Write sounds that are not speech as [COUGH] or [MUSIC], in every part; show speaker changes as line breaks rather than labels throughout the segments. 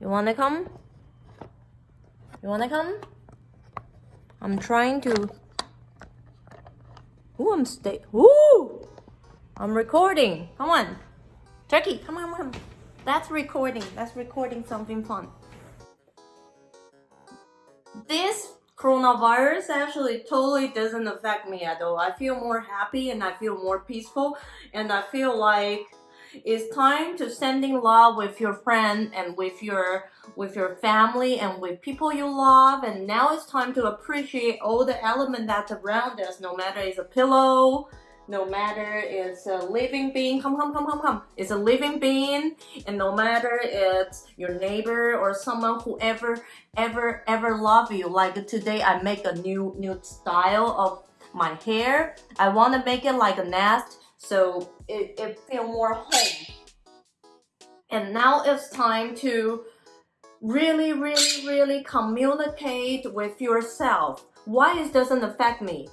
You wanna come? You wanna come? I'm trying to. Ooh, I'm stay. Ooh, I'm recording. Come on, Turkey. Come on, come. That's recording. That's recording something fun. This coronavirus actually totally doesn't affect me at all. I feel more happy and I feel more peaceful and I feel like it's time to sending love with your friend and with your with your family and with people you love. And now it's time to appreciate all the element that's around us no matter it's a pillow no matter it's a living being. Come come come come come. It's a living being. And no matter it's your neighbor or someone who ever ever ever love you. Like today i make a new new style of my hair. I want to make it like a nest so it, it feel more home. And now it's time to really really really communicate with yourself. Why it doesn't affect me?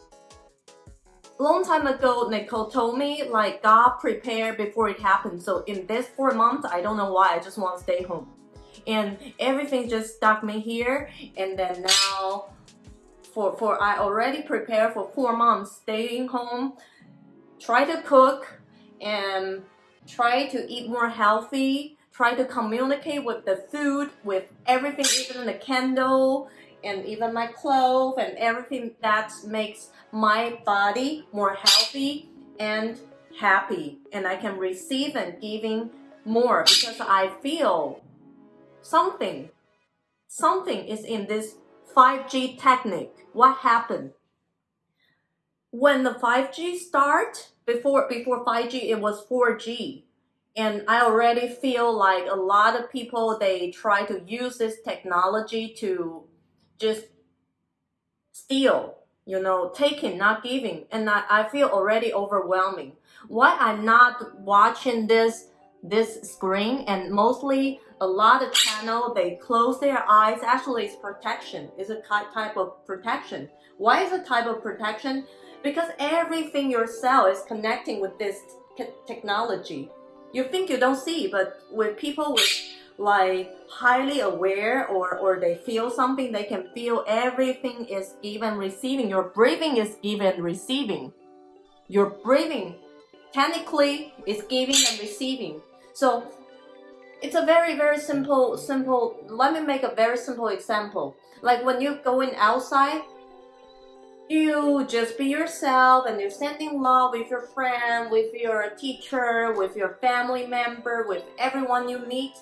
Long time ago nicole told me like god prepared before it happened so in this four months i don't know why i just want to stay home. And everything just stuck me here and then now for for i already prepared for four months staying home try to cook and try to eat more healthy try to communicate with the food with everything even the candle and even my clothes and everything that makes my body more healthy and happy. And I can receive and giving more because I feel something. Something is in this 5G technique. What happened when the 5G start before before 5G it was 4G and I already feel like a lot of people they try to use this technology to just steal you know taking not giving. And I, I feel already overwhelming. Why I'm not watching this this screen and mostly a lot of channel they close their eyes. Actually it's protection. It's a type of protection. Why is a type of protection because everything your cell is connecting with this technology. You think you don't see but with people with like highly aware or or they feel something they can feel everything is even receiving. Your breathing is even receiving. Your breathing technically is giving and receiving. So it's a very very simple simple let me make a very simple example. Like when you're going outside you just be yourself and you're sending love with your friend with your teacher with your family member with everyone you meet.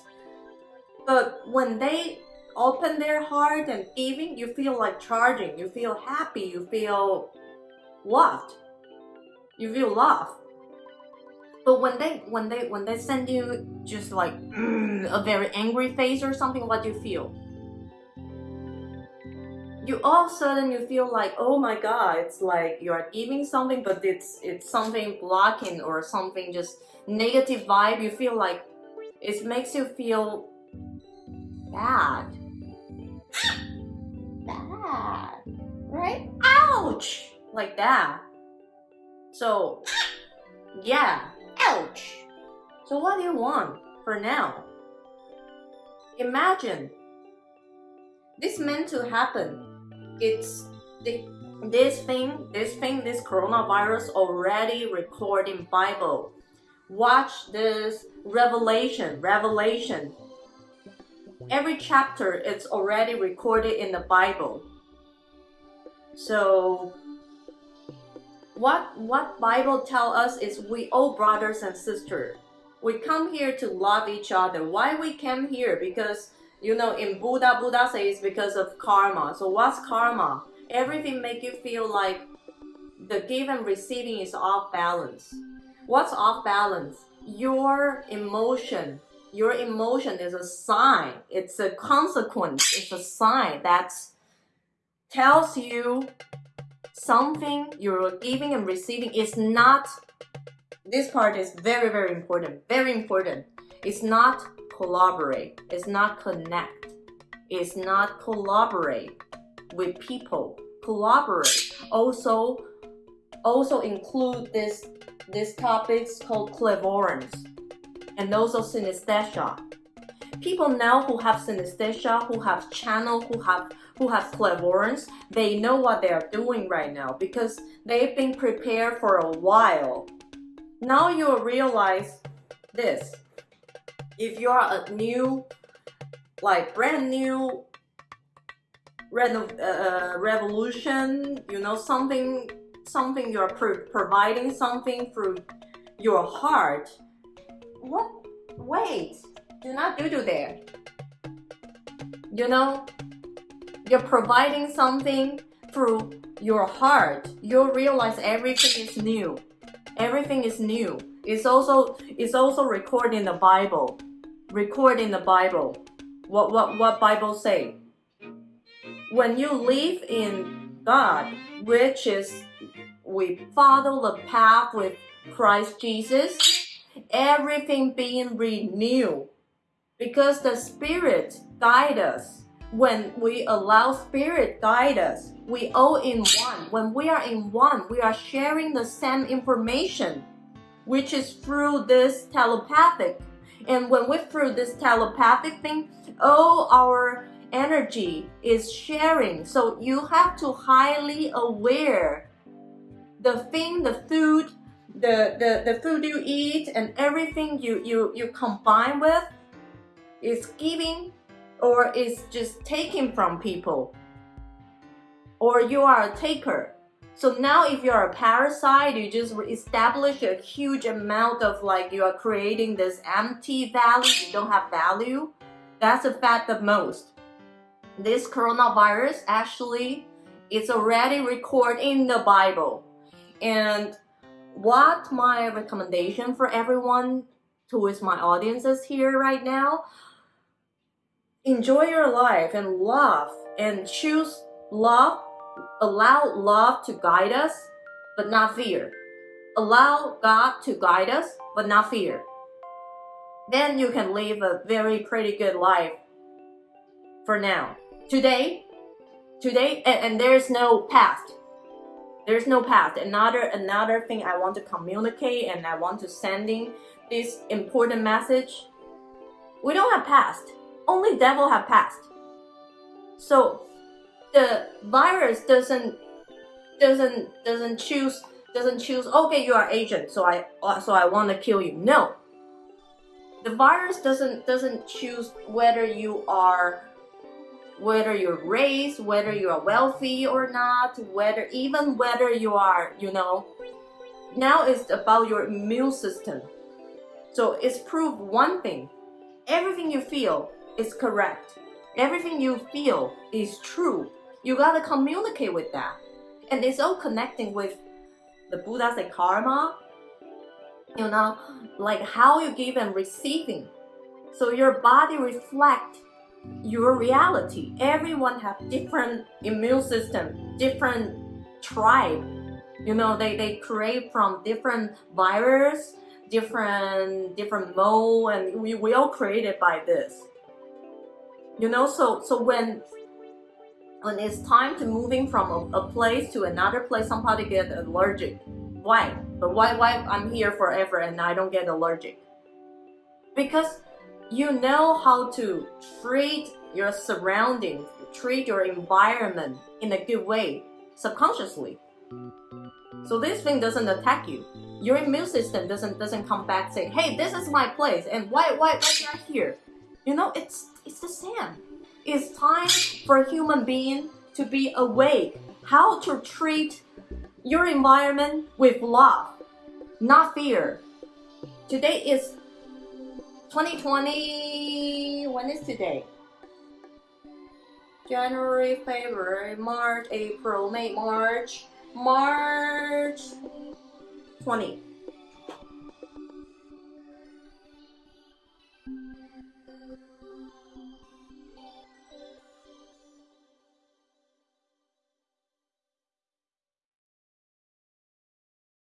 But when they open their heart and giving you feel like charging. You feel happy. You feel loved. You feel love but when they when they when they send you just like mm, [CLEARS THROAT] a very angry face or something what do you feel you all of a sudden you feel like oh my god it's like you are giving something but it's it's something blocking or something just negative vibe. You feel like it makes you feel bad. [GASPS] Bad right? Ouch! Like that. So [GASPS] yeah. Ouch! So what do you want for now? Imagine. This meant to happen it's the, this thing, this thing, this coronavirus already recording Bible. Watch this Revelation, Revelation. Every chapter it's already recorded in the Bible. So what what Bible tell us is we all brothers and sisters. We come here to love each other. Why we came here? Because you know, in Buddha, Buddha says because of karma. So what's karma? Everything make you feel like the give and receiving is off balance. What's off balance? Your emotion. Your emotion is a sign. It's a consequence. It's a sign that tells you something you're giving and receiving is not this part is very very important very important it's not collaborate. It's not connect. It's not collaborate with people. Collaborate. Also, also include this this topics called clairvoyance and also synesthesia. people now who have synesthesia, who have channel, who have who have clairvoyance, they know what they are doing right now because they've been prepared for a while. Now you realize this. If you are a new, like brand new reno- uh, revolution, you know, something, something you're pro- providing something through your heart. What? Wait, do not do do there. You know, you're providing something through your heart. You'll realize everything is new. Everything is new. It's also it's also recorded in the Bible. Record in the Bible. What what what Bible say? When you live in God, which is we follow the path with Christ Jesus, everything being renewed because the Spirit guide us. When we allow Spirit guide us, we all in one. When we are in one, we are sharing the same information, which is through this telepathic. And when we through this telepathic thing, all our energy is sharing. So you have to highly aware the thing, the food, the, the, the food you eat and everything you, you, you combine with is giving or is just taking from people or you are a taker so now if you're a parasite you just establish a huge amount of like you are creating this empty value you don't have value that's the fact the most. This coronavirus actually it's already recorded in the bible. And what my recommendation for everyone who is my audiences here right now enjoy your life and love and choose love allow love to guide us but not fear. Allow god to guide us but not fear. Then you can live a very pretty good life for now. Today today and, and there's no past. There's no past. Another another thing i want to communicate and i want to sending this important message. We don't have past. Only devil have past so the virus doesn't doesn't doesn't choose doesn't choose okay you are agent so i so i want to kill you no the virus doesn't doesn't choose whether you are whether you're race, whether you are wealthy or not, whether even whether you are, you know, now it's about your immune system. So it's proved one thing. Everything you feel is correct. Everything you feel is true. You gotta communicate with that. And it's all connecting with the Buddha say karma, you know, like how you give and receiving. So your body reflect your reality. Everyone have different immune system, different tribe. You know, they, they create from different virus, different different mode, and we, we all created by this. You know, so so when when it's time to moving from a, a place to another place, somebody get allergic. Why? But why why I'm here forever and I don't get allergic? Because you know how to treat your surroundings, treat your environment in a good way subconsciously. So this thing doesn't attack you. Your immune system doesn't doesn't come back say, "Hey, this is my place," and why why why you are here? You know, it's it's the same. It's time for human being to be awake. How to treat your environment with love, not fear. Today is 2020, when is today? January, February, March, April, May, March, March 20.